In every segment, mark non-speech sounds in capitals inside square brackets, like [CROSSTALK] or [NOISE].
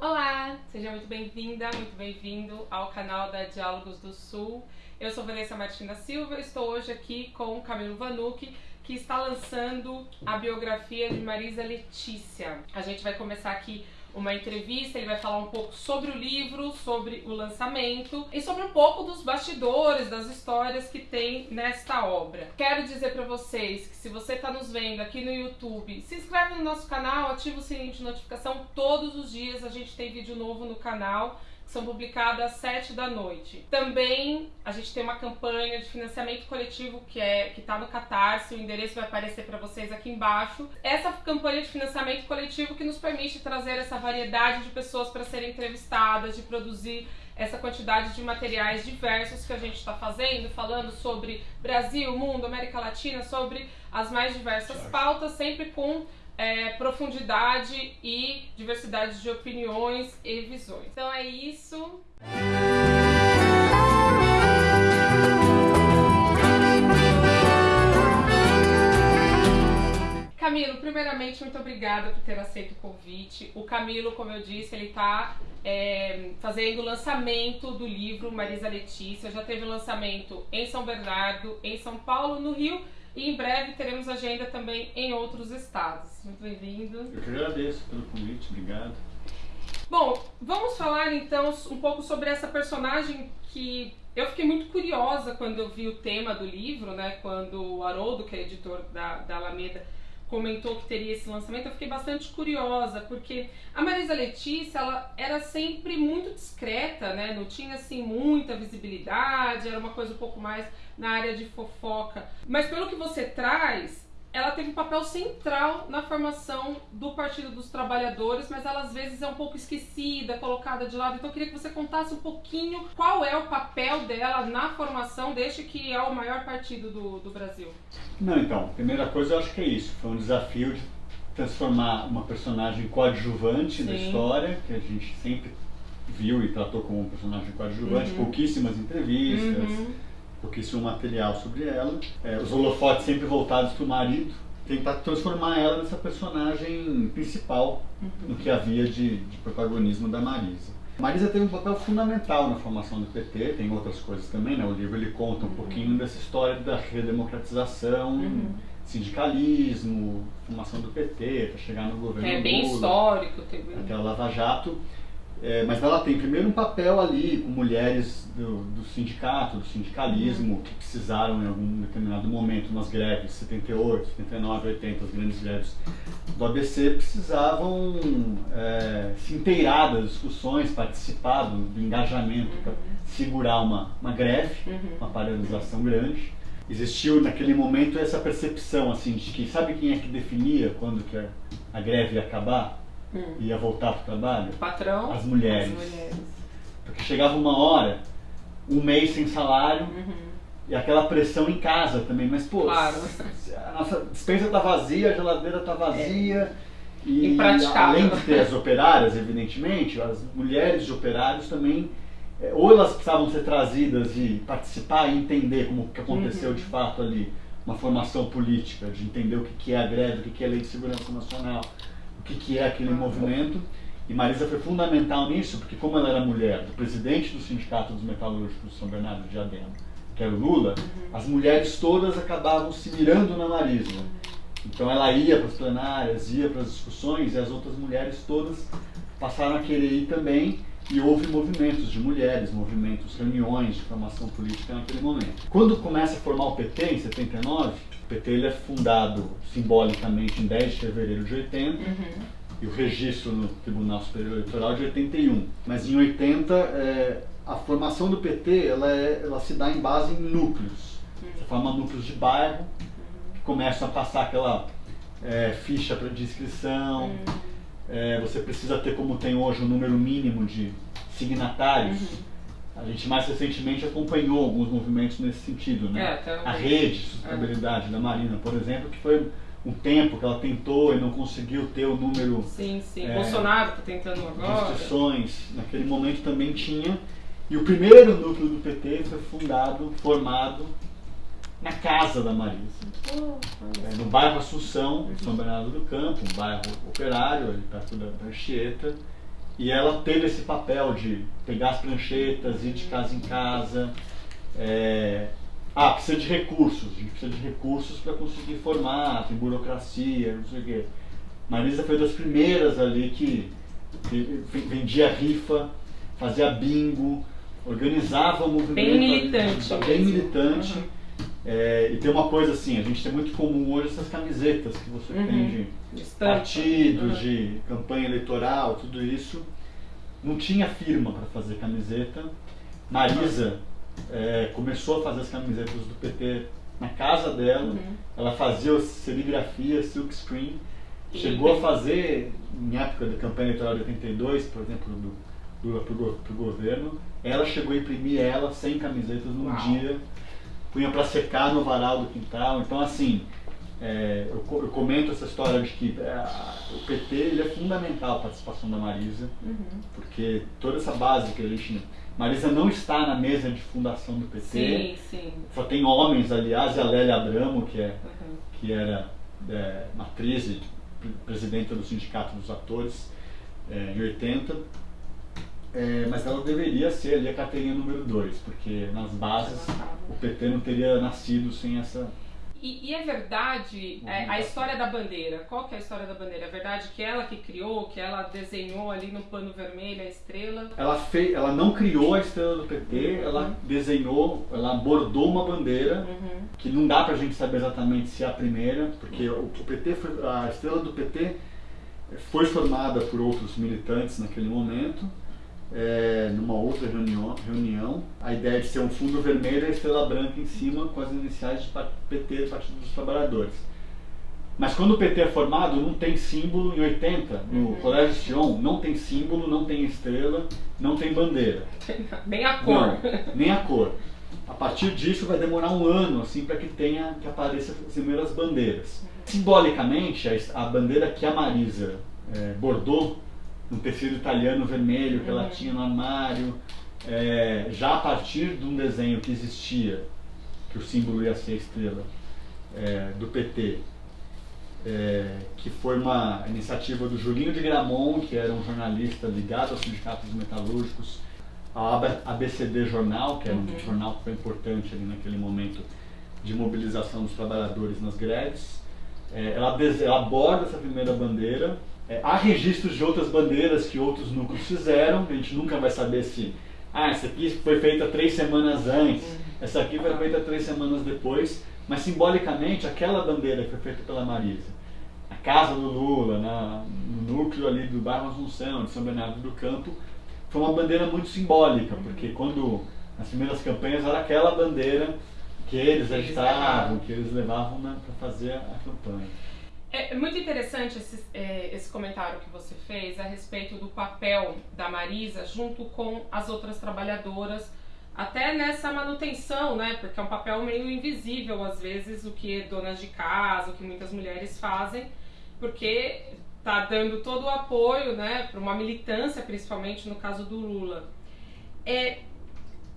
Olá, seja muito bem-vinda, muito bem-vindo ao canal da Diálogos do Sul. Eu sou Vanessa Martina Silva, estou hoje aqui com Camilo Vanucci, que está lançando a biografia de Marisa Letícia. A gente vai começar aqui uma entrevista, ele vai falar um pouco sobre o livro, sobre o lançamento e sobre um pouco dos bastidores, das histórias que tem nesta obra. Quero dizer para vocês que se você está nos vendo aqui no YouTube, se inscreve no nosso canal, ativa o sininho de notificação todos os dias, a gente tem vídeo novo no canal são publicadas às 7 da noite. Também a gente tem uma campanha de financiamento coletivo que é que está no Catarse, o endereço vai aparecer para vocês aqui embaixo. Essa campanha de financiamento coletivo que nos permite trazer essa variedade de pessoas para serem entrevistadas, de produzir essa quantidade de materiais diversos que a gente está fazendo, falando sobre Brasil, mundo, América Latina, sobre as mais diversas pautas, sempre com é, profundidade e diversidade de opiniões e visões. Então é isso. Camilo, primeiramente, muito obrigada por ter aceito o convite. O Camilo, como eu disse, ele está é, fazendo o lançamento do livro Marisa Letícia. Já teve o lançamento em São Bernardo, em São Paulo, no Rio e em breve teremos agenda também em outros estados. Muito bem-vindo. Eu que agradeço pelo convite, obrigado. Bom, vamos falar então um pouco sobre essa personagem que eu fiquei muito curiosa quando eu vi o tema do livro, né? Quando o Haroldo, que é editor da, da Alameda, comentou que teria esse lançamento, eu fiquei bastante curiosa, porque a Marisa Letícia, ela era sempre muito discreta, né? Não tinha assim muita visibilidade, era uma coisa um pouco mais na área de fofoca. Mas pelo que você traz, ela teve um papel central na formação do Partido dos Trabalhadores, mas ela às vezes é um pouco esquecida, colocada de lado. Então eu queria que você contasse um pouquinho qual é o papel dela na formação deste que é o maior partido do, do Brasil. Não, então, primeira coisa eu acho que é isso. Foi um desafio de transformar uma personagem coadjuvante Sim. da história, que a gente sempre viu e tratou como um personagem coadjuvante, uhum. pouquíssimas entrevistas. Uhum pouquíssimo material sobre ela. É, os holofotes sempre voltados para o marido. Tentar transformar ela nessa personagem principal uhum. no que havia de, de protagonismo da Marisa. Marisa teve um papel fundamental na formação do PT, tem outras coisas também, né? O livro ele conta um uhum. pouquinho dessa história da redemocratização, uhum. sindicalismo, formação do PT, para chegar no governo É bem Lula, histórico. Teve... Até a Lava Jato. É, mas ela tem primeiro um papel ali com mulheres do, do sindicato, do sindicalismo, uhum. que precisaram em algum determinado momento, nas greves, 78, 79, 80, as grandes greves do ABC, precisavam é, se inteirar das discussões, participar do, do engajamento para segurar uma, uma greve, uhum. uma paralisação grande. Existiu naquele momento essa percepção assim de que sabe quem é que definia quando que a, a greve ia acabar? Hum. ia voltar para o trabalho? O patrão? As mulheres. As mulheres. Porque chegava uma hora, um mês sem salário, uhum. e aquela pressão em casa também. Mas, pô, claro. a nossa dispensa está vazia, a geladeira está vazia. É. E, além de ter as operárias, evidentemente, as mulheres de operários também, é, ou elas precisavam ser trazidas e participar e entender como que aconteceu uhum. de fato ali, uma formação política, de entender o que é a greve, o que é a lei de segurança nacional, o que, que é aquele movimento. E Marisa foi fundamental nisso, porque como ela era mulher do presidente do Sindicato dos Metalúrgicos de São Bernardo de Diadema, que era o Lula, uhum. as mulheres todas acabavam se mirando na Marisa. Então ela ia para as plenárias, ia para as discussões, e as outras mulheres todas passaram a querer ir também, e houve movimentos de mulheres, movimentos, reuniões de formação política naquele momento. Quando começa a formar o PT, em 79, PT ele é fundado simbolicamente em 10 de fevereiro de 80 uhum. e o registro no Tribunal Superior Eleitoral de 81. Mas em 80, é, a formação do PT ela, é, ela se dá em base em núcleos. Uhum. Você forma núcleos de bairro que começam a passar aquela é, ficha de inscrição. Uhum. É, você precisa ter, como tem hoje, um número mínimo de signatários uhum. A gente mais recentemente acompanhou alguns movimentos nesse sentido, né? É, a rede de sustentabilidade é. da Marina, por exemplo, que foi um tempo que ela tentou e não conseguiu ter o número. Sim, sim. É, Bolsonaro está tentando agora. Instituições, naquele momento também tinha. E o primeiro núcleo do PT foi fundado, formado na casa da Marisa. É, no bairro Assunção, São Bernardo do Campo, um bairro operário, ali perto da Anchieta. E ela teve esse papel de pegar as pranchetas, ir de casa em casa. É... Ah, precisa de recursos. A gente precisa de recursos para conseguir formar, tem burocracia, não sei o quê. Marisa foi das primeiras ali que, que vendia rifa, fazia bingo, organizava o movimento. Bem militante. Ali, bem militante. Uhum. É, e tem uma coisa assim, a gente tem muito comum hoje essas camisetas que você uhum. tem de, de partidos, uhum. de campanha eleitoral, tudo isso. Não tinha firma para fazer camiseta. Marisa é, começou a fazer as camisetas do PT na casa dela. Uhum. Ela fazia serigrafia, silk screen. Chegou a fazer, em época da campanha eleitoral de 82, por exemplo, do Lula para o governo, ela chegou a imprimir ela sem camisetas num Uau. dia punha para secar no varal do quintal. Então, assim, é, eu, eu, comento essa história de que é, o PT ele é fundamental a participação da Marisa, uhum. porque toda essa base que a gente. Marisa não está na mesa de fundação do PT. Sim, sim. Só tem homens, aliás, e a Lélia Abramo, que, é, uhum. que era é, matriz e presidenta do Sindicato dos Atores é, em 80 é, mas ela deveria ser ali a carteirinha número 2, porque nas bases o PT não teria nascido sem essa. E, e é verdade é, a história da bandeira. Qual que é a história da bandeira? É verdade que ela que criou, que ela desenhou ali no pano vermelho a estrela? Ela, fez, ela não criou a estrela do PT, uhum. ela desenhou, ela bordou uma bandeira uhum. que não dá pra gente saber exatamente se é a primeira, porque o, o PT foi, a estrela do PT foi formada por outros militantes naquele momento é, numa outra reunião, reunião, a ideia de ser um fundo vermelho e a estrela branca em cima com as iniciais de PT, Partido dos Trabalhadores. Mas quando o PT é formado, não tem símbolo em 80, no uhum. Colégio Sion, não tem símbolo, não tem estrela, não tem bandeira. Nem a cor. Não, nem a cor. A partir disso vai demorar um ano assim para que tenha que apareça as primeiras bandeiras. Simbolicamente, a, a bandeira que a Marisa é, bordou no tecido italiano vermelho que uhum. ela tinha no armário, é, já a partir de um desenho que existia, que o símbolo ia ser a estrela, é, do PT, é, que foi uma iniciativa do Julinho de Gramont, que era um jornalista ligado aos sindicatos metalúrgicos, ao ABCD Jornal, que era um uhum. jornal que foi importante ali naquele momento de mobilização dos trabalhadores nas greves. É, ela, ela aborda essa primeira bandeira é, há registros de outras bandeiras que outros núcleos fizeram, a gente nunca vai saber se. Ah, essa aqui foi feita três semanas antes, uhum. essa aqui foi feita três semanas depois, mas simbolicamente aquela bandeira que foi feita pela Marisa, a casa do Lula, na, no núcleo ali do bairro Assunção, de São Bernardo do Campo, foi uma bandeira muito simbólica, porque quando nas primeiras campanhas era aquela bandeira que eles agitavam, que eles levavam né, para fazer a campanha. É, é muito interessante esse, é, esse comentário que você fez a respeito do papel da Marisa junto com as outras trabalhadoras, até nessa manutenção, né? Porque é um papel meio invisível às vezes o que donas de casa, o que muitas mulheres fazem, porque tá dando todo o apoio, né, para uma militância, principalmente no caso do Lula. É,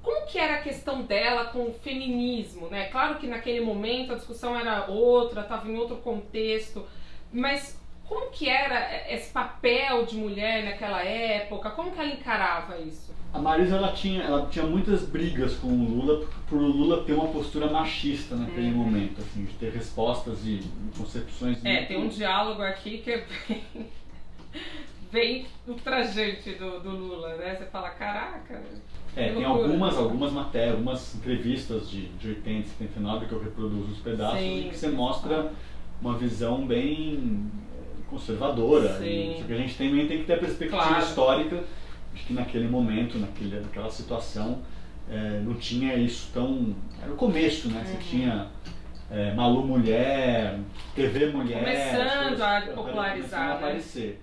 como que era a questão dela com o feminismo, né? Claro que naquele momento a discussão era outra, estava em outro contexto, mas como que era esse papel de mulher naquela época? Como que ela encarava isso? A Marisa ela tinha, ela tinha muitas brigas com o Lula por o Lula ter uma postura machista naquele uhum. momento, assim, de ter respostas e concepções. É, muito... tem um diálogo aqui que é bem, [LAUGHS] bem ultrajante do, do Lula, né? Você fala, caraca, é, tem algumas, algumas matérias, algumas entrevistas de, de 80 79 que eu reproduzo os pedaços Sim. e que você mostra uma visão bem eh, conservadora. Sim. E, só que a gente também tem que ter a perspectiva claro. histórica de que naquele momento, naquele, naquela situação, é, não tinha isso tão. Era o começo, né? Uhum. Você tinha é, Malu Mulher, TV Mulher. Começando a popularizar. Começando a né? aparecer.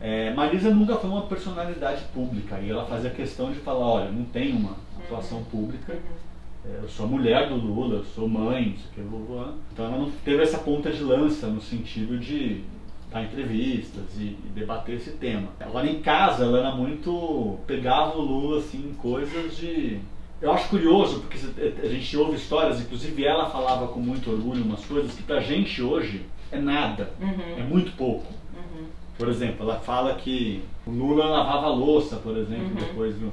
É, Marisa nunca foi uma personalidade pública e ela fazia questão de falar, olha, não tem uma atuação pública, é, eu sou mulher do Lula, eu sou mãe, isso aqui, Lula. Então ela não teve essa ponta de lança no sentido de dar entrevistas e, e, debater esse tema. Agora em casa ela era muito. pegava o Lula assim, coisas de. Eu acho curioso, porque a gente ouve histórias, inclusive ela falava com muito orgulho umas coisas que pra gente hoje é nada, uhum. é muito pouco. Por exemplo, ela fala que o Lula lavava louça, por exemplo, uhum. depois do,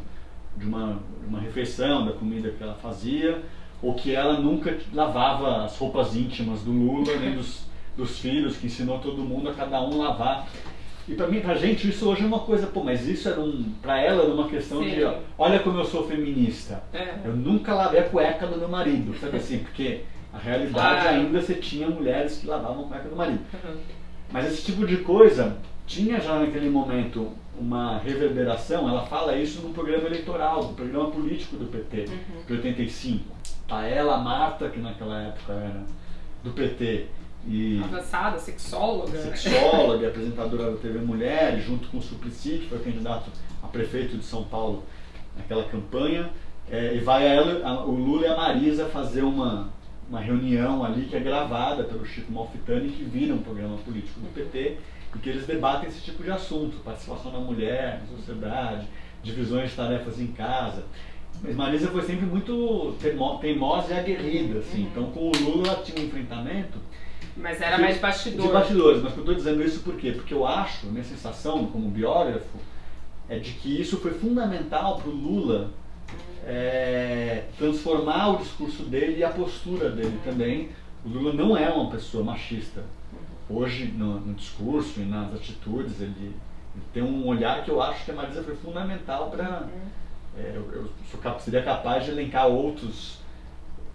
de uma, uma refeição, da comida que ela fazia, ou que ela nunca lavava as roupas íntimas do Lula, nem dos, dos filhos, que ensinou todo mundo a cada um lavar. E para mim, pra gente, isso hoje é uma coisa, pô, mas isso era um, pra ela era uma questão Sim. de, ó, olha como eu sou feminista. É. Eu nunca lavei a cueca do meu marido, sabe [LAUGHS] assim, porque a realidade ah. ainda você tinha mulheres que lavavam a cueca do marido. Uhum. Mas esse tipo de coisa tinha já naquele momento uma reverberação, ela fala isso no programa eleitoral, no programa político do PT, uhum. de 85. Tá ela, a Marta, que naquela época era do PT, e avançada, sexóloga. Sexóloga, apresentadora da TV Mulher, junto com o Suplicy, que foi candidato a prefeito de São Paulo naquela campanha. É, e vai ela, a, o Lula e a Marisa fazer uma, uma reunião ali que é gravada pelo Chico Malfitani, que vira um programa político do PT e que eles debatem esse tipo de assunto, participação da mulher na sociedade, divisões de tarefas em casa. Mas Marisa foi sempre muito teimosa e aguerrida, assim. Uhum. Então com o Lula ela tinha um enfrentamento. Mas era mais bastidor. De bastidores, mas eu estou dizendo isso por quê? Porque eu acho, minha sensação como biógrafo, é de que isso foi fundamental para o Lula é, transformar o discurso dele e a postura dele também. O Lula não é uma pessoa machista hoje no, no, discurso e nas atitudes, ele, ele, tem um olhar que eu acho que a Marisa foi fundamental para. Uhum. É, eu, eu sou, seria capaz de elencar outros,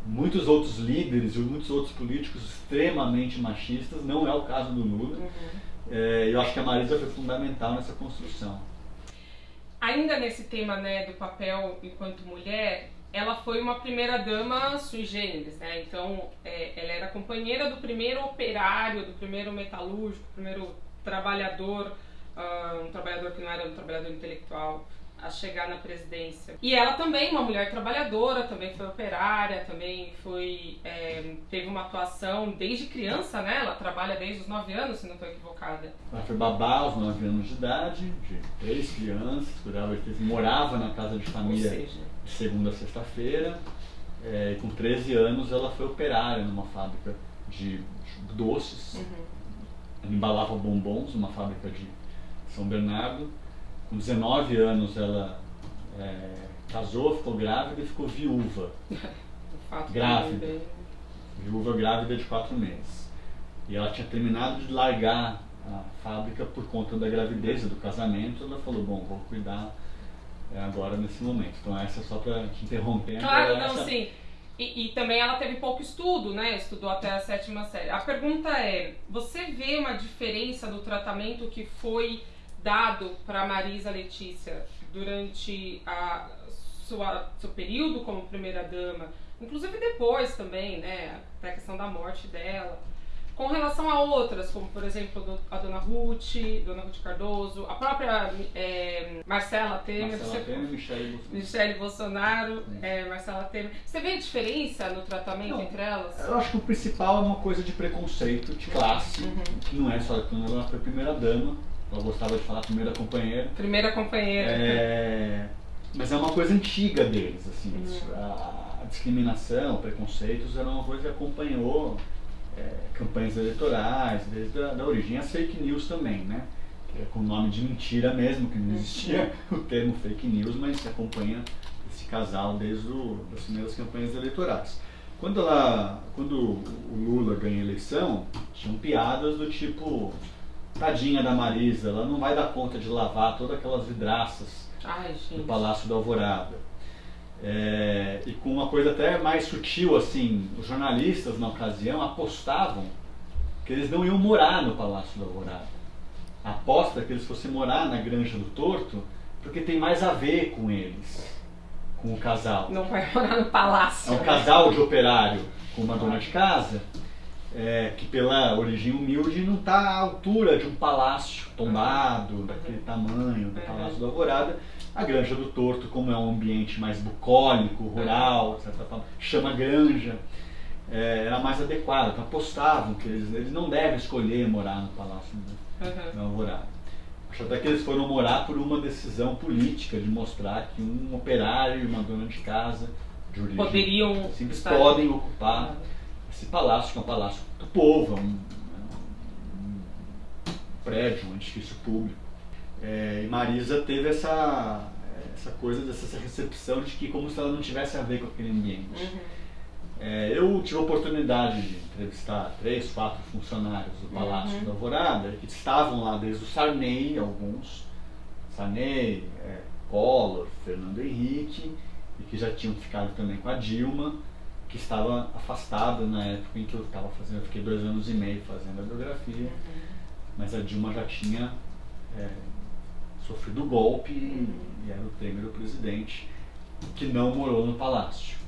muitos outros líderes e muitos outros políticos extremamente machistas, não é o caso do Lula. Uhum. É, eu acho que a Marisa foi fundamental nessa construção. Ainda nesse tema né, do papel enquanto mulher, ela foi uma primeira dama sui generis, né? Então, é, ela era companheira do primeiro operário, do primeiro metalúrgico, do primeiro trabalhador, uh, um trabalhador que não era um trabalhador intelectual, a chegar na presidência. E ela também, uma mulher trabalhadora, também foi operária, também foi é, teve uma atuação desde criança, né? Ela trabalha desde os 9 anos, se não estou equivocada. Ela foi babá aos 9 anos de idade, de três crianças, cuidava de morava na casa de família seja... de segunda a sexta-feira. É, com 13 anos ela foi operária numa fábrica de doces. Uhum. embalava bombons numa fábrica de São Bernardo com 19 anos ela é, casou, ficou grávida e ficou viúva. [LAUGHS] grávida. Viúva grávida de 4 meses. E ela tinha terminado de largar a fábrica por conta da gravidez do casamento. Ela falou, bom, vou cuidar é, agora nesse momento. Então essa é só para te interromper. Claro, não, essa... sim. E, e, também ela teve pouco estudo, né? Estudou até a sétima série. A pergunta é: você vê uma diferença do tratamento que foi dado para Marisa Letícia durante a sua seu período como primeira dama, inclusive depois também, né, até a questão da morte dela, com relação a outras, como por exemplo a Dona Ruth, Dona Ruth Cardoso, a própria é, Marcela Temer, Marcela você, Temer Michele Bolsonaro, Michele Bolsonaro é, Marcela Temer. Você vê a diferença no tratamento não, entre elas? Eu acho que o principal é uma coisa de preconceito, de classe, uhum. que não é só quando ela foi primeira dama ela gostava de falar primeira companheira. Primeira companheira. É, mas é uma coisa antiga deles, assim. Uhum. A, a, discriminação, preconceitos era uma coisa que acompanhou é, campanhas eleitorais, desde a da origem. As fake news também, né? Que é com o nome de mentira mesmo, que não existia uhum. [LAUGHS] o termo fake news, mas se acompanha esse casal desde as primeiras campanhas eleitorais. Quando, ela, quando o Lula ganha a eleição, tinham piadas do tipo Tadinha da Marisa, ela não vai dar conta de lavar todas aquelas vidraças Ai, do Palácio da Alvorada. É, e com uma coisa até mais sutil, assim, os jornalistas na ocasião apostavam que eles não iam morar no Palácio da Alvorada. Aposta é que eles fossem morar na Granja do Torto, porque tem mais a ver com eles, com o casal. Não vai morar no palácio. É um casal de operário com uma dona de casa é, que pela origem humilde não está à altura de um palácio tombado, uhum. daquele tamanho, do Palácio da Alvorada. A Granja do Torto, como é um ambiente mais bucólico, rural, etc., chama granja, é, era mais adequada. Então apostavam que eles, eles não devem escolher morar no Palácio uhum. da Alvorada. Acho até que eles foram morar por uma decisão política de mostrar que um operário e uma dona de casa de origem poderiam simples podem ocupar esse palácio, que é um palácio do povo, é um, prédio, um edifício público. É, e Marisa teve essa, essa coisa, dessa recepção de que como se ela não tivesse a ver com aquele ambiente. Uhum. É, eu tive a oportunidade de entrevistar três, quatro funcionários do Palácio Uhum. da Alvorada, que estavam lá desde o Sarney, alguns, Sarney, é, Collor, Fernando Henrique, e que já tinham ficado também com a Dilma, que estava afastada na época em que eu estava fazendo, eu fiquei dois anos e meio fazendo a biografia, mas a Dilma já tinha é, sofrido o golpe e, e era o Temer o presidente, que não morou no palácio. [LAUGHS]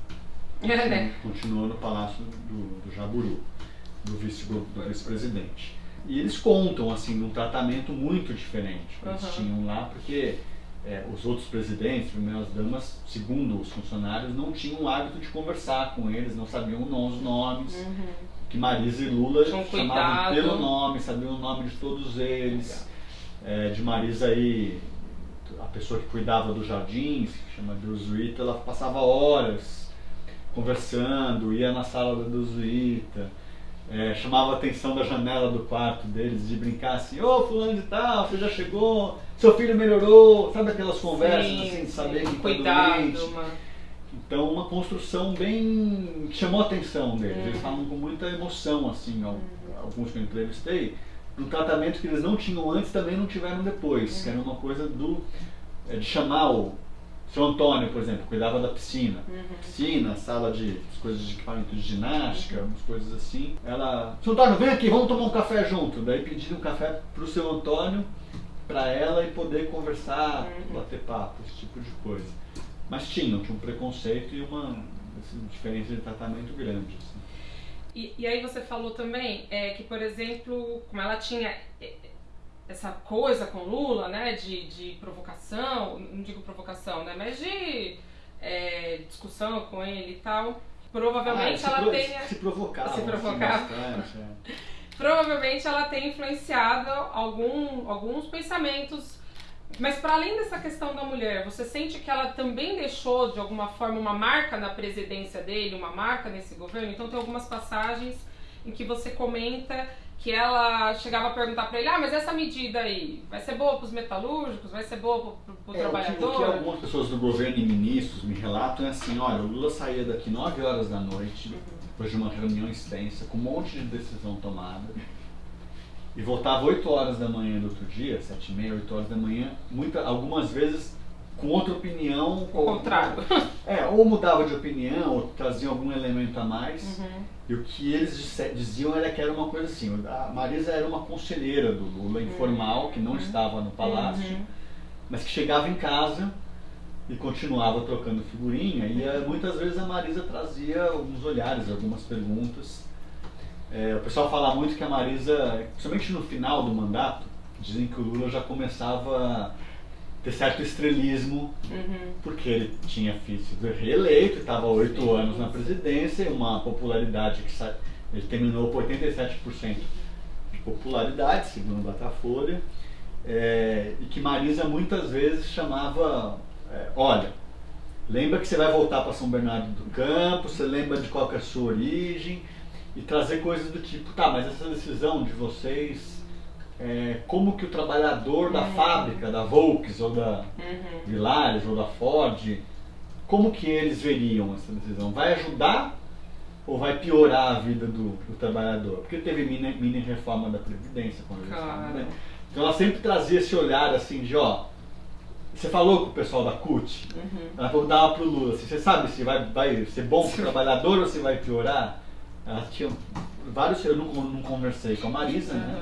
Né? Continuou no palácio do, do Jaburu, do vice- vice-presidente. e eles contam assim num tratamento muito diferente que eles Uhum. tinham lá, porque é, os outros presidentes, primeiras damas, segundo os funcionários, não tinham o hábito de conversar com eles, não sabiam os nomes Uhum. que Marisa e Lula um chamavam cuidado. pelo nome, sabiam o nome de todos eles. É, de Marisa aí, a pessoa que cuidava dos jardins, que chama Drusuíta, ela passava horas conversando, ia na sala da Drusuíta, é, chamava a atenção da janela do quarto deles de brincar assim, ô fulano de tal, você já chegou, seu filho melhorou, sabe aquelas conversas Sim, assim, de sim. saber que tá Cuidado, doente. uma... Então, uma construção bem. que chamou a atenção deles. Eles Uhum. falam com muita emoção, assim, al- alguns que eu entrevistei, do tratamento que eles não tinham antes também não tiveram depois, que era uma coisa do. é, de chamar o. Seu Antônio, por exemplo, cuidava da piscina. Uhum. Piscina, sala de as coisas de equipamento de ginástica, umas coisas assim. Ela. Seu Antônio, vem aqui, vamos tomar um café junto. Daí pediram um café pro seu Antônio, pra ela e poder conversar, Uhum. bater papo, esse tipo de coisa. Mas tinham, tinha um preconceito e uma assim, diferença de tratamento grande. assim. E, e aí você falou também é, que, por exemplo, como ela tinha é, essa coisa com Lula, né, de, de provocação, não digo provocação, né, mas de é, discussão com ele e tal, provavelmente Ah, se ela pro- tenha... Se provocava. se provocava. bastante, é. [LAUGHS] provavelmente ela tem influenciado algum, alguns pensamentos. Mas para além dessa questão da mulher, você sente que ela também deixou de alguma forma uma marca na presidência dele, uma marca nesse governo? Então tem algumas passagens em que você comenta que ela chegava a perguntar para ele: "Ah, mas essa medida aí vai ser boa para os metalúrgicos, vai ser boa para o É, o, que, o trabalhador?" que algumas pessoas do governo e ministros me relatam é assim, olha, o Lula saía daqui 9 horas da noite, depois de uma reunião extensa, com um monte de decisão tomada, e voltava 8 horas da manhã do outro dia, 7 e meia, 8 horas da manhã, muita, algumas vezes com outra opinião. Ao contrário. [LAUGHS] É, ou mudava de opinião, ou trazia algum elemento a mais. Uhum. E o que eles disse- diziam era que era uma coisa assim, a Marisa era uma conselheira do Lula, informal, que não estava no palácio, Uhum. mas que chegava em casa e continuava trocando figurinha, e eh, muitas vezes a Marisa trazia alguns olhares, algumas perguntas. É, o pessoal fala muito que a Marisa, principalmente no final do mandato, dizem que o Lula já começava ter certo estrelismo Uhum. porque ele tinha sido reeleito, estava oito anos na presidência, uma popularidade que sa- ele terminou com 87% de popularidade, segundo o Datafolha, é, e que Marisa muitas vezes chamava, é, olha, lembra que você vai voltar para São Bernardo do Campo, você lembra de qual é a sua origem, e trazer coisas do tipo, tá, mas essa decisão de vocês, é, como que o trabalhador da Uhum. fábrica, da Volks ou da Uhum. Vilares ou da Ford, como que eles veriam essa decisão? Vai ajudar ou vai piorar a vida do, do trabalhador? Porque teve mini, mini reforma da Previdência quando eles Claro. né? Então ela sempre trazia esse olhar assim de, ó, você falou com o pessoal da CUT, Uhum. ela perguntava pro Lula, assim, você sabe se vai, vai ser bom pro trabalhador ou se vai piorar? Ela tinha vários, eu não, não conversei com a Marisa, né?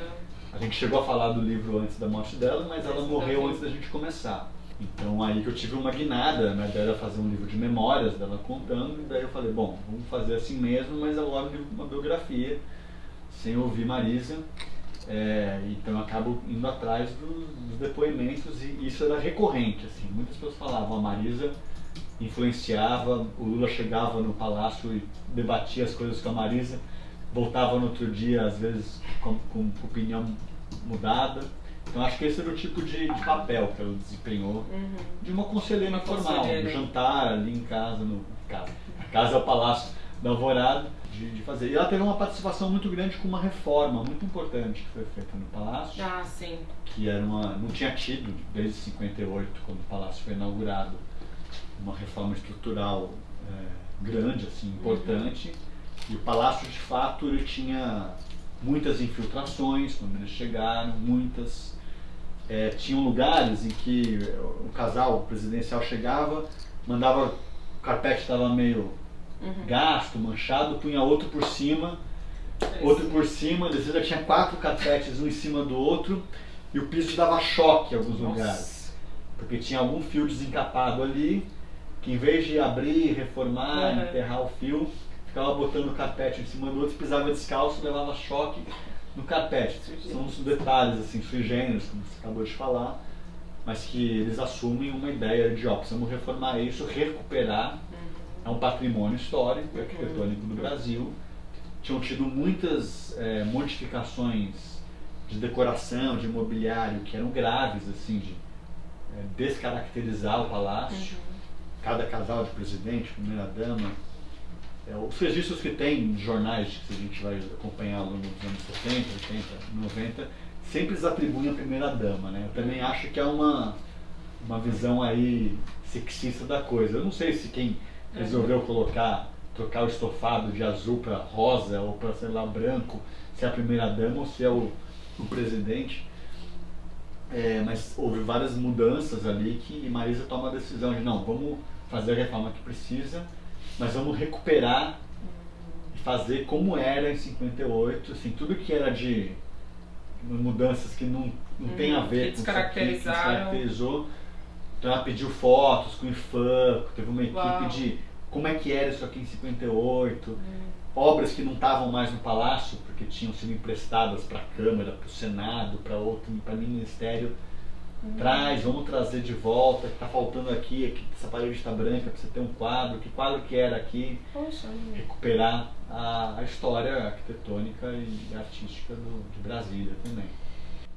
A gente chegou a falar do livro antes da morte dela, mas ela morreu antes da gente começar. Então aí que eu tive uma guinada, né, dela fazer um livro de memórias dela contando, e daí eu falei, bom, vamos fazer assim mesmo, mas agora de uma biografia, sem ouvir Marisa. É, então eu acabo indo atrás dos, dos depoimentos e isso era recorrente, assim. Muitas pessoas falavam, a Marisa influenciava, o Lula chegava no palácio e debatia as coisas com a Marisa, voltava no outro dia, às vezes, com, com opinião mudada. Então acho que esse era o tipo de, de papel que ela desempenhou Uhum. de uma conselheira conselheira. um jantar ali em casa, no casa. Casa é o palácio, da Alvorada de, de, fazer. E ela teve uma participação muito grande com uma reforma muito importante que foi feita no Palácio. Ah, sim. Que era uma. não tinha tido desde 58, quando o Palácio foi inaugurado, uma reforma estrutural é, grande, assim, importante. Uhum. E o Palácio, de fato, ele tinha muitas infiltrações quando eles chegaram, muitas. É, tinham lugares em que o casal presidencial chegava, mandava, o carpete estava meio uhum. gasto, manchado, punha outro por cima, é outro por cima, às vezes já tinha quatro carpetes um em cima do outro, e o piso dava choque em alguns Nossa. lugares. Porque tinha algum fio desencapado ali, que em vez de abrir, reformar, uhum. enterrar o fio, ficava botando o carpete em cima do outro, pisava descalço, levava choque no carpete. São os detalhes assim, sui generis, como você acabou de falar, mas que eles assumem uma ideia de, ó, precisamos reformar isso, recuperar. É um patrimônio histórico e arquitetônico do Brasil. Tinham tido muitas é, modificações de decoração, de mobiliário, que eram graves, assim, de é, descaracterizar o palácio. Uhum. Cada casal de presidente, primeira-dama, é, os registros que tem em jornais, que a gente vai acompanhar ao longo dos anos 70, 80, 90, sempre eles atribuem a primeira-dama. Né? Eu também acho que é uma, uma visão aí sexista da coisa. Eu não sei se quem resolveu colocar, trocar o estofado de azul para rosa ou para, sei lá, branco, se é a primeira-dama ou se é o, o presidente. É, mas houve várias mudanças ali que Marisa toma a decisão de não, vamos fazer a reforma que precisa mas vamos recuperar e fazer como era em 58, assim, tudo que era de mudanças que não, não uhum, tem a ver com isso aqui, que descaracterizou. Então ela pediu fotos com o IFAM, teve uma equipe Uau. de como é que era isso aqui em 58, uhum. obras que não estavam mais no palácio, porque tinham sido emprestadas para a Câmara, para o Senado, para outro, para o Ministério Traz, vamos trazer de volta, que está faltando aqui, aqui essa parede está branca, precisa ter um quadro, que quadro que era aqui. Poxa, recuperar a, a, história arquitetônica e artística do, de Brasília também.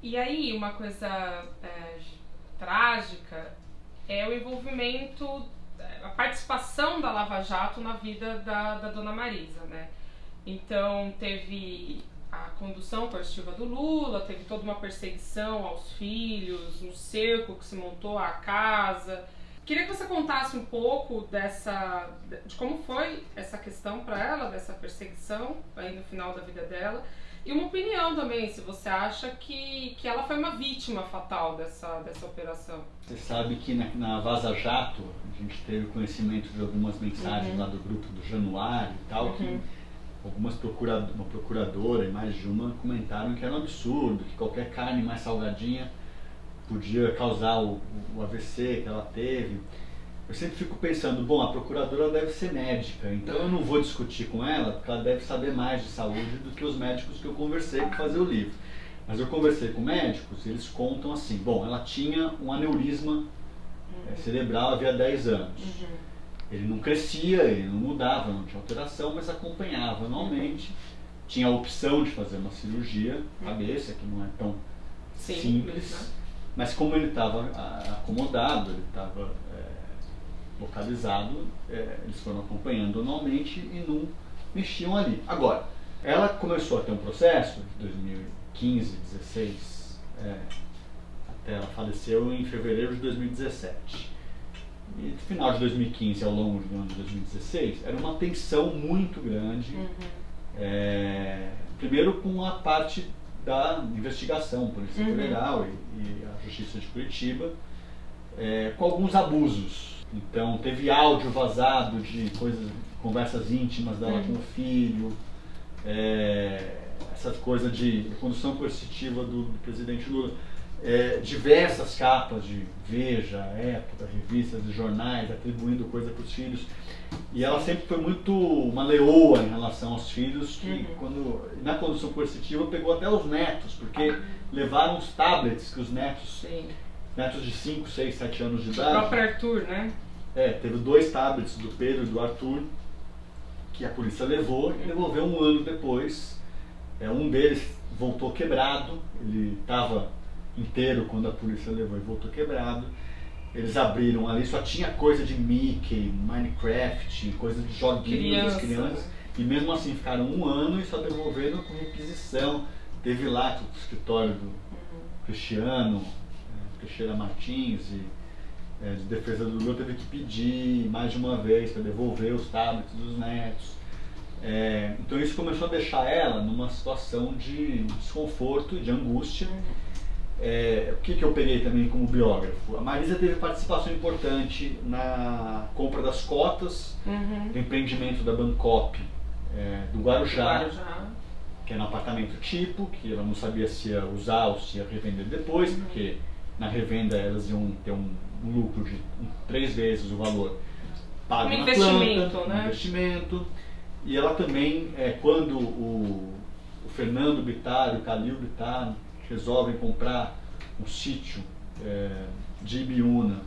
E aí, uma coisa é, trágica é o envolvimento, a participação da Lava Jato na vida da, da Dona Marisa, né? Então, teve a condução coercitiva do Lula, teve toda uma perseguição aos filhos, um cerco que se montou à casa. Queria que você contasse um pouco dessa, de como foi essa questão para ela, dessa perseguição aí no final da vida dela. E uma opinião também, se você acha que, que ela foi uma vítima fatal dessa, dessa operação. Você sabe que na, na Vaza Jato, a gente teve conhecimento de algumas mensagens uhum. lá do grupo do Januário e tal, uhum. que algumas procuradoras, uma procuradora e mais de uma comentaram que era um absurdo, que qualquer carne mais salgadinha podia causar o, o AVC que ela teve. Eu sempre fico pensando, bom, a procuradora deve ser médica, então eu não vou discutir com ela, porque ela deve saber mais de saúde do que os médicos que eu conversei para fazer o livro. Mas eu conversei com médicos e eles contam assim, bom, ela tinha um aneurisma uhum. é, cerebral havia 10 anos. Uhum ele não crescia, ele não mudava, não tinha alteração, mas acompanhava anualmente. Tinha a opção de fazer uma cirurgia cabeça, que não é tão simples, simples né? mas como ele estava acomodado, ele estava é, localizado, é, eles foram acompanhando anualmente e não mexiam ali. Agora, ela começou a ter um processo de 2015, 16, é, até ela faleceu em fevereiro de 2017 e no final de 2015 ao longo do ano de 2016, era uma tensão muito grande. Uhum. É, primeiro com a parte da investigação, Polícia uhum. Federal e, e, a Justiça de Curitiba, é, com alguns abusos. Então teve áudio vazado de coisas, conversas íntimas dela uhum. com o filho, é, essa coisa de condução coercitiva do, do presidente Lula é, diversas capas de Veja, Época, revistas e jornais, atribuindo coisa para os filhos. E ela sempre foi muito uma leoa em relação aos filhos, que uhum. quando, na condução coercitiva pegou até os netos, porque levaram os tablets que os netos, Sim. netos de 5, 6, 7 anos de idade. O próprio Arthur, né? É, teve dois tablets do Pedro e do Arthur, que a polícia levou e devolveu um ano depois. É, um deles voltou quebrado, ele estava inteiro quando a polícia levou e voltou quebrado. Eles abriram ali, só tinha coisa de Mickey, Minecraft, coisa de joguinhos das crianças. E mesmo assim ficaram um ano e só devolveram com requisição. Teve lá o escritório do Cristiano, é, Teixeira Martins e é, de defesa do Lula teve que pedir mais de uma vez para devolver os tablets dos netos. É, então isso começou a deixar ela numa situação de desconforto, de angústia. É, o que, que eu peguei também como biógrafo? A Marisa teve participação importante na compra das cotas Uhum. do empreendimento da Bancop é, do Guarujá, Guarujá. que era um apartamento tipo, que ela não sabia se ia usar ou se ia revender depois, Uhum. porque na revenda elas iam ter um, um lucro de um- três vezes o valor pago Um na investimento, planta, né? um investimento. E ela também, é, quando o, o Fernando Bittar e o Calil Bittar resolvem comprar um sítio é, de Ibiúna,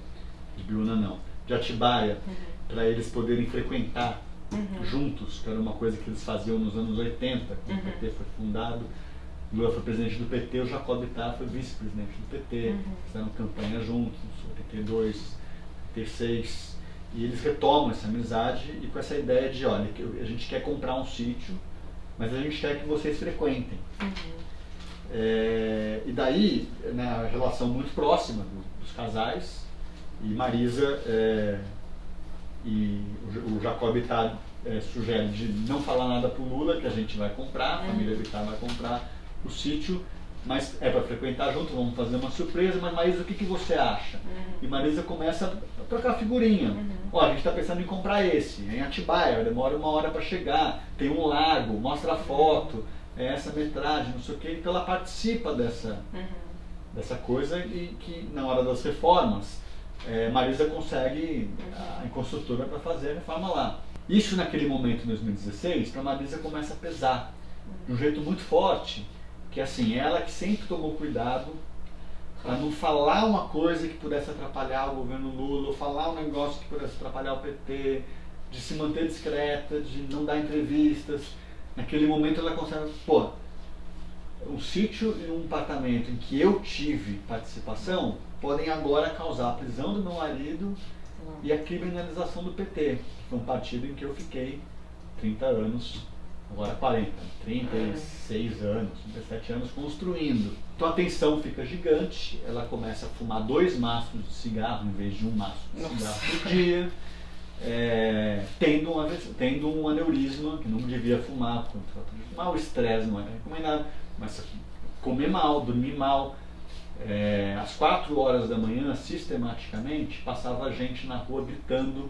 de Ibiúna não, de Atibaia, para eles poderem frequentar Uhum. juntos, que era uma coisa que eles faziam nos anos 80, quando Uhum. o PT foi fundado. Lula foi presidente do PT, o Jacob Bittar foi vice-presidente do PT, Uhum. fizeram campanha juntos, 82, 86, e eles retomam essa amizade e com essa ideia de, olha, a gente quer comprar um sítio, mas a gente quer que vocês frequentem. Uhum. É, e daí, na relação muito próxima do- dos casais, e Marisa é, e o, o Jacob Bittar é, sugere de não falar nada pro Lula, que a gente vai comprar, a Uhum. família Bittar vai comprar o sítio, mas é para frequentar junto, vamos fazer uma surpresa, mas Marisa, o que, que você acha? Uhum. E Marisa começa a trocar figurinha. Uhum. Ó, a gente está pensando em comprar esse, é em Atibaia, demora uma hora para chegar, tem um lago, mostra a foto, é essa metragem, não sei o quê. Então ela participa dessa, Uhum. dessa coisa e que na hora das reformas, é, Marisa consegue a, a construtora para fazer a reforma lá. Isso naquele momento, em 2016, para Marisa começa a pesar de um jeito muito forte, que assim, ela que sempre tomou cuidado para não falar uma coisa que pudesse atrapalhar o governo Lula, ou falar um negócio que pudesse atrapalhar o PT, de se manter discreta, de não dar entrevistas. Naquele momento ela consegue, pô, um sítio e um apartamento em que eu tive participação podem agora causar a prisão do meu marido e a criminalização do PT, que foi um partido em que eu fiquei 30 anos, agora 40, 36 anos, 37 anos construindo. Então a tensão fica gigante, ela começa a fumar dois maços de cigarro em vez de um maço de Nossa. cigarro por dia, é, tendo, uma, tendo um aneurisma, que não devia fumar, fumar, o estresse não era recomendado, a comer mal, dormir mal. É, às 4 horas da manhã, sistematicamente, passava gente na rua gritando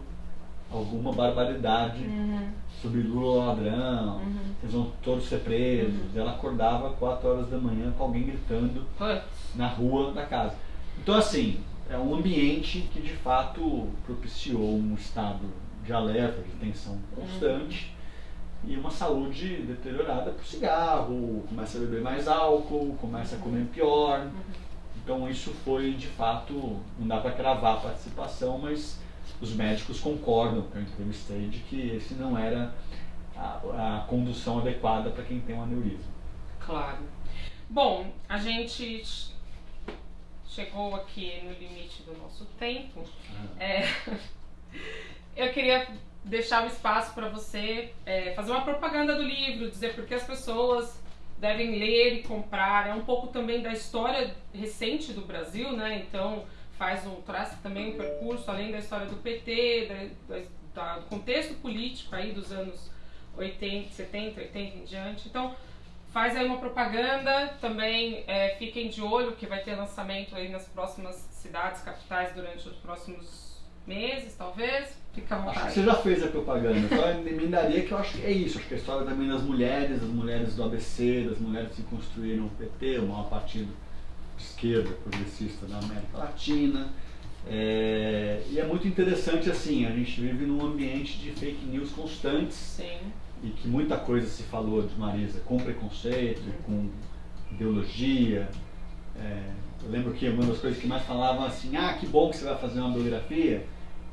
alguma barbaridade Uhum. sobre Lula ladrão, Uhum. eles vão todos ser presos. Ela acordava às 4 horas da manhã com alguém gritando Putz. na rua da casa. Então, assim, é um ambiente que de fato propiciou um estado de alerta, de tensão constante e uma saúde deteriorada por cigarro, começa a beber mais álcool, começa a comer pior. Então, isso foi de fato, não dá para cravar a participação, mas os médicos concordam, que eu entrevistei, de que esse não era a, a condução adequada para quem tem um aneurisma. Claro. Bom, a gente chegou aqui no limite do nosso tempo. É, eu queria deixar o espaço para você é, fazer uma propaganda do livro, dizer por que as pessoas devem ler e comprar. É um pouco também da história recente do Brasil, né? Então faz um traça também um percurso além da história do PT, da- da- do contexto político aí dos anos 80, 70, 80 em diante. Então faz aí uma propaganda também é, fiquem de olho que vai ter lançamento aí nas próximas cidades capitais durante os próximos meses talvez. Fica à Acho que vontade. você já fez a propaganda, só emendaria que eu acho que é isso, acho que a história também das mulheres, das mulheres do ABC, das mulheres que construíram o PT, o maior partido de esquerda progressista da América Latina. É, e é muito interessante assim, a gente vive num ambiente de fake news constantes. Sim e que muita coisa se falou de Marisa com preconceito, com ideologia. É, eu lembro que uma das coisas que mais falavam assim, ah, que bom que você vai fazer uma biografia,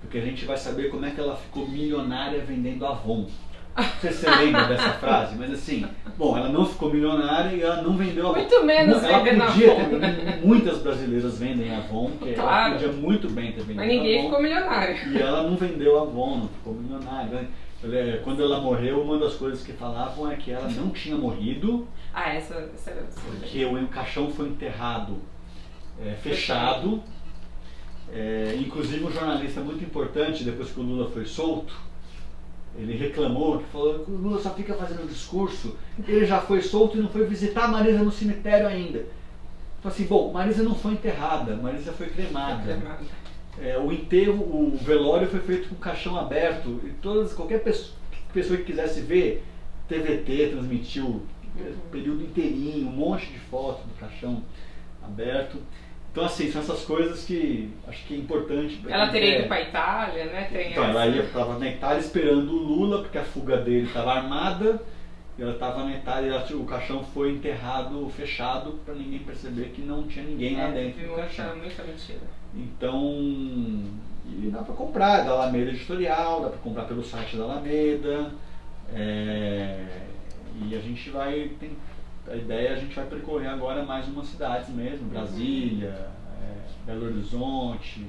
porque a gente vai saber como é que ela ficou milionária vendendo Avon. Não sei se você lembra dessa frase, mas assim, bom, ela não ficou milionária e ela não vendeu Avon. Muito menos Ela podia Avon. ter, [LAUGHS] muitas brasileiras vendem Avon, que ela Claro. podia muito bem ter vendido mas ninguém Avon. ficou milionário E ela não vendeu Avon, não ficou milionária. É, quando ela morreu, uma das coisas que falavam é que ela não tinha morrido. Ah, essa, essa, essa Porque o caixão foi enterrado é, fechado. É, inclusive um jornalista muito importante, depois que o Lula foi solto, ele reclamou, que falou que o Lula só fica fazendo discurso, ele já foi solto e não foi visitar a Marisa no cemitério ainda. Falei assim, bom, Marisa não foi enterrada, Marisa foi cremada. Foi cremada. É, o enterro, o velório foi feito com o caixão aberto. E todas, qualquer pessoa, pessoa que quisesse ver, TVT transmitiu uhum. período inteirinho, um monte de fotos do caixão aberto. Então, assim, são essas coisas que acho que é importante. Ela teria ido para a Itália, né? Tem então, essa... ela estava na Itália esperando o Lula, porque a fuga dele estava armada. E ela estava na Itália e o caixão foi enterrado fechado para ninguém perceber que não tinha ninguém é, lá dentro do caixão. Muita mentira. Então, e dá para comprar da Alameda Editorial, dá para comprar pelo site da Alameda. É, e a gente vai. Tem, a ideia é a gente vai percorrer agora mais umas cidades mesmo, uhum. Brasília, é, Belo Horizonte.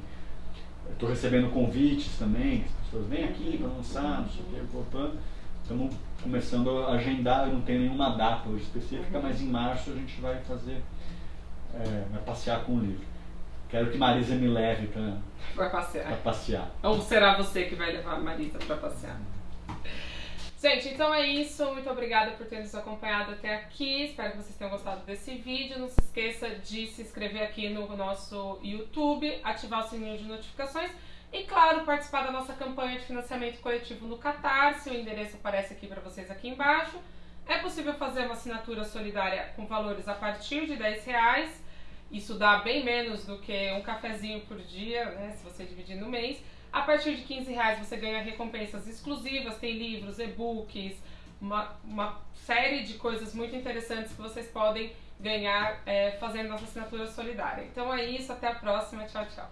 Estou recebendo convites também, as pessoas vêm aqui para lançar, não sei o que. Estamos começando a agendar, eu não tenho nenhuma data hoje específica, mas em março a gente vai fazer, é, vai passear com o livro. Quero que Marisa me leve para passear. passear. Ou será você que vai levar a Marisa para passear? Gente, então é isso. Muito obrigada por ter nos acompanhado até aqui. Espero que vocês tenham gostado desse vídeo. Não se esqueça de se inscrever aqui no nosso YouTube, ativar o sininho de notificações e, claro, participar da nossa campanha de financiamento coletivo no Catarse. O endereço aparece aqui para vocês aqui embaixo. É possível fazer uma assinatura solidária com valores a partir de 10 reais. Isso dá bem menos do que um cafezinho por dia, né, se você dividir no mês. A partir de 15 reais você ganha recompensas exclusivas, tem livros, e-books, uma, uma série de coisas muito interessantes que vocês podem ganhar é, fazendo nossa assinatura solidária. Então é isso, até a próxima, tchau, tchau.